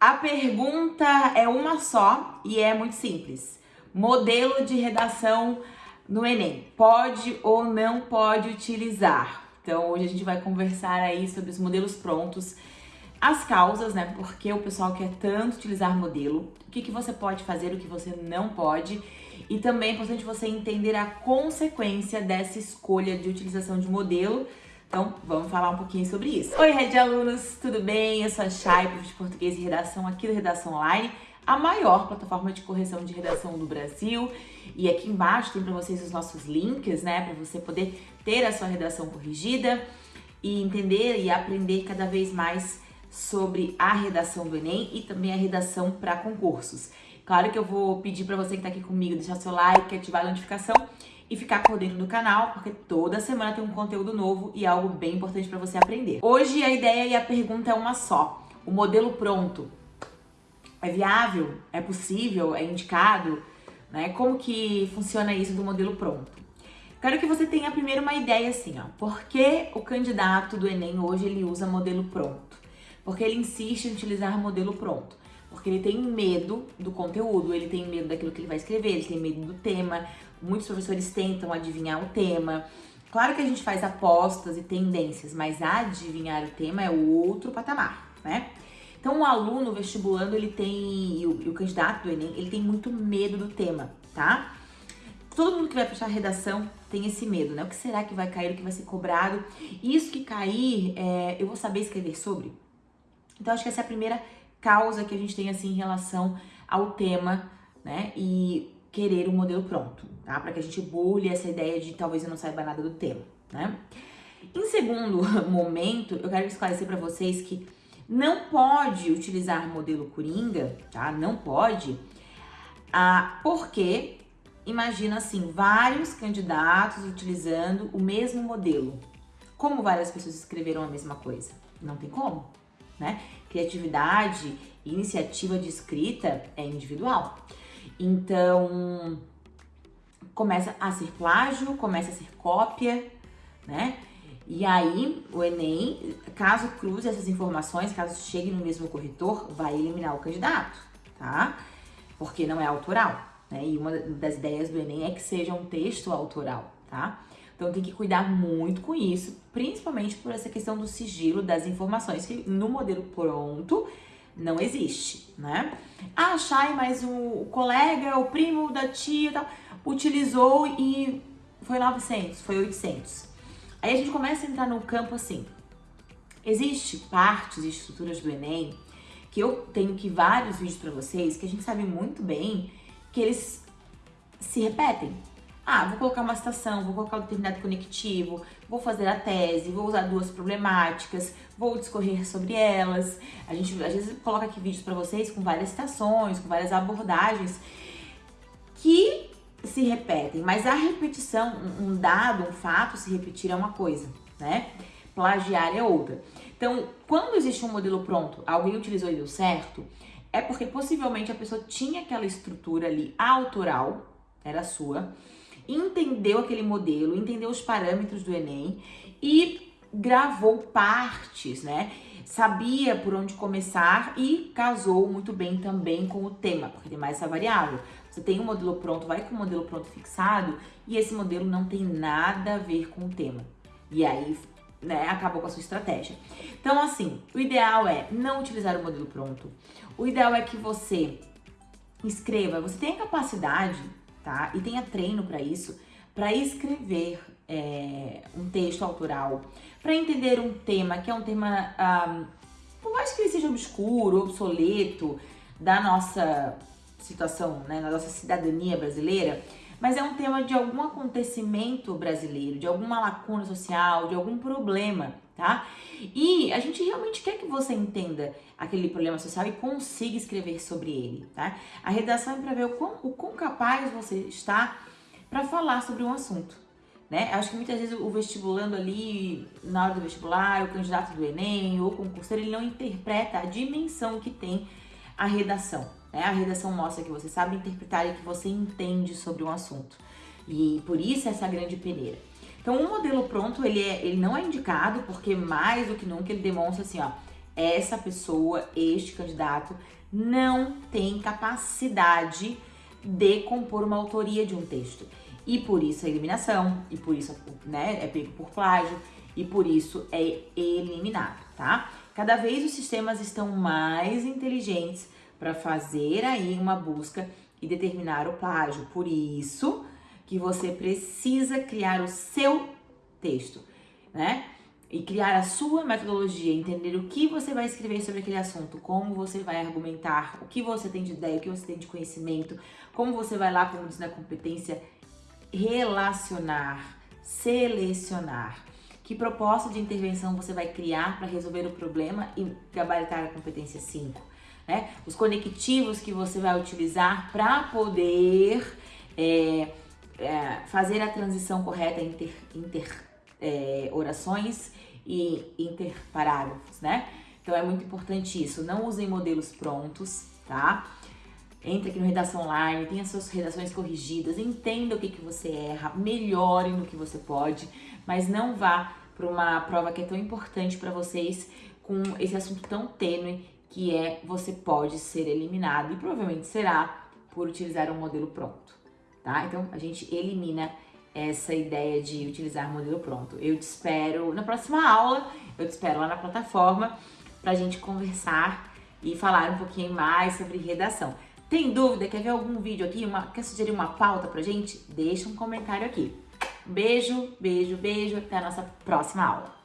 A pergunta é uma só e é muito simples. Modelo de redação no Enem, pode ou não pode utilizar? Então hoje a gente vai conversar aí sobre os modelos prontos, as causas, né? Porque o pessoal quer tanto utilizar modelo, o que, que você pode fazer, o que você não pode. E também é importante você entender a consequência dessa escolha de utilização de modelo então, vamos falar um pouquinho sobre isso. Oi, Red Alunos, tudo bem? Eu sou a Chay, de Português e Redação aqui do Redação Online, a maior plataforma de correção de redação do Brasil. E aqui embaixo tem para vocês os nossos links, né, para você poder ter a sua redação corrigida e entender e aprender cada vez mais sobre a redação do Enem e também a redação para concursos. Claro que eu vou pedir para você que está aqui comigo deixar seu like, ativar a notificação e ficar por dentro do canal, porque toda semana tem um conteúdo novo e algo bem importante para você aprender. Hoje a ideia e a pergunta é uma só. O modelo pronto é viável? É possível? É indicado? Né? Como que funciona isso do modelo pronto? Quero que você tenha primeiro uma ideia assim, ó. Por que o candidato do Enem hoje ele usa modelo pronto? Porque ele insiste em utilizar modelo pronto. Porque ele tem medo do conteúdo, ele tem medo daquilo que ele vai escrever, ele tem medo do tema. Muitos professores tentam adivinhar o tema. Claro que a gente faz apostas e tendências, mas adivinhar o tema é outro patamar, né? Então o aluno vestibulando, ele tem, e o, e o candidato do Enem, ele tem muito medo do tema, tá? Todo mundo que vai prestar redação tem esse medo, né? O que será que vai cair, o que vai ser cobrado? Isso que cair, é, eu vou saber escrever sobre? Então acho que essa é a primeira causa que a gente tem assim em relação ao tema, né? E querer um modelo pronto, tá? Para que a gente burle essa ideia de talvez eu não saiba nada do tema, né? Em segundo momento, eu quero esclarecer para vocês que não pode utilizar modelo Coringa, tá? Não pode, ah, porque imagina assim, vários candidatos utilizando o mesmo modelo. Como várias pessoas escreveram a mesma coisa? Não tem como, né? Criatividade e iniciativa de escrita é individual. Então, começa a ser plágio, começa a ser cópia, né? E aí, o Enem, caso cruze essas informações, caso chegue no mesmo corretor, vai eliminar o candidato, tá? Porque não é autoral, né? E uma das ideias do Enem é que seja um texto autoral, tá? Então tem que cuidar muito com isso, principalmente por essa questão do sigilo das informações, que no modelo pronto não existe, né? Ah, Chay, mas o colega, o primo da tia tal, utilizou e foi 900, foi 800. Aí a gente começa a entrar no campo assim. Existe partes e estruturas do Enem que eu tenho que vários vídeos para vocês que a gente sabe muito bem que eles se repetem. Ah, vou colocar uma citação, vou colocar um determinado conectivo, vou fazer a tese, vou usar duas problemáticas, vou discorrer sobre elas. A gente às vezes coloca aqui vídeos para vocês com várias citações, com várias abordagens que se repetem, mas a repetição, um dado, um fato se repetir é uma coisa, né? Plagiar é outra. Então, quando existe um modelo pronto, alguém utilizou e deu certo, é porque possivelmente a pessoa tinha aquela estrutura ali autoral, era sua, entendeu aquele modelo, entendeu os parâmetros do Enem e gravou partes, né? Sabia por onde começar e casou muito bem também com o tema, porque tem mais essa variável. Você tem um modelo pronto, vai com o modelo pronto fixado e esse modelo não tem nada a ver com o tema. E aí, né, acabou com a sua estratégia. Então, assim, o ideal é não utilizar o modelo pronto. O ideal é que você escreva, você tenha capacidade tá? E tenha treino para isso, para escrever é, um texto autoral, para entender um tema que é um tema, um, por mais que ele seja obscuro, obsoleto, da nossa situação, né, na nossa cidadania brasileira, mas é um tema de algum acontecimento brasileiro, de alguma lacuna social, de algum problema, tá? E a gente realmente quer que você entenda aquele problema social e consiga escrever sobre ele, tá? A redação é para ver o quão, o quão capaz você está para falar sobre um assunto, né? Acho que muitas vezes o vestibulando ali, na hora do vestibular, o candidato do Enem ou concurseiro, ele não interpreta a dimensão que tem a redação, né? A redação mostra que você sabe interpretar e que você entende sobre um assunto. E por isso essa grande peneira. Então, o modelo pronto, ele, é, ele não é indicado porque mais do que nunca ele demonstra assim, ó, essa pessoa, este candidato, não tem capacidade de compor uma autoria de um texto. E por isso a eliminação, e por isso né, é pego por plágio, e por isso é eliminado, tá? Cada vez os sistemas estão mais inteligentes para fazer aí uma busca e determinar o plágio. Por isso que você precisa criar o seu texto, né? E criar a sua metodologia, entender o que você vai escrever sobre aquele assunto, como você vai argumentar, o que você tem de ideia, o que você tem de conhecimento, como você vai lá, como diz na competência, relacionar, selecionar. Que proposta de intervenção você vai criar para resolver o problema e gabaritar a competência 5? Né? Os conectivos que você vai utilizar para poder é, é, fazer a transição correta entre inter é, orações e interparágrafos, né? Então é muito importante isso. Não usem modelos prontos, tá? Entre aqui no Redação Online, tenha suas redações corrigidas, entenda o que, que você erra, melhore no que você pode, mas não vá para uma prova que é tão importante para vocês com esse assunto tão tênue que é você pode ser eliminado e provavelmente será por utilizar um modelo pronto, tá? Então a gente elimina essa ideia de utilizar modelo pronto. Eu te espero na próxima aula, eu te espero lá na plataforma para a gente conversar e falar um pouquinho mais sobre redação. Tem dúvida? Quer ver algum vídeo aqui? Uma, quer sugerir uma pauta pra gente? Deixa um comentário aqui. Beijo, beijo, beijo. Até a nossa próxima aula.